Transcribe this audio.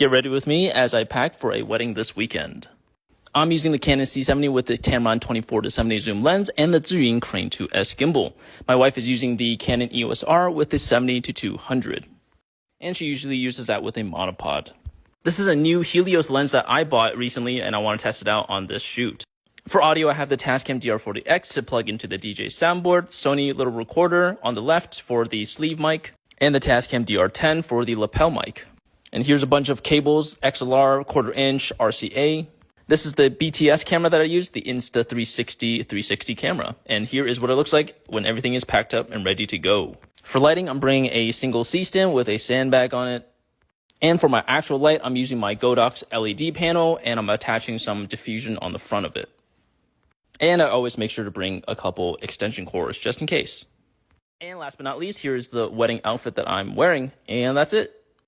Get ready with me as I pack for a wedding this weekend. I'm using the Canon C70 with the Tamron 24 to 70 zoom lens and the Zhiyun Crane 2S gimbal. My wife is using the Canon EOS R with the 70 to 200. And she usually uses that with a monopod. This is a new Helios lens that I bought recently and I want to test it out on this shoot. For audio, I have the Tascam DR40X to plug into the DJ soundboard, Sony little recorder on the left for the sleeve mic, and the Tascam DR10 for the lapel mic. And here's a bunch of cables, XLR, quarter inch, RCA. This is the BTS camera that I use, the Insta360 360 camera. And here is what it looks like when everything is packed up and ready to go. For lighting, I'm bringing a single C-stand with a sandbag on it. And for my actual light, I'm using my Godox LED panel and I'm attaching some diffusion on the front of it. And I always make sure to bring a couple extension cords just in case. And last but not least, here's the wedding outfit that I'm wearing. And that's it.